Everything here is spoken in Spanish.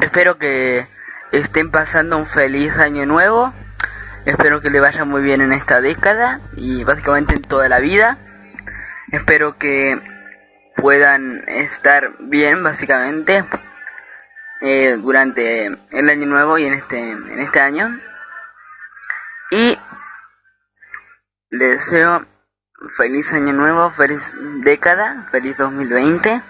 espero que estén pasando un feliz año nuevo. Espero que le vaya muy bien en esta década y básicamente en toda la vida. Espero que puedan estar bien básicamente eh, durante el año nuevo y en este en este año y les deseo feliz año nuevo feliz década feliz 2020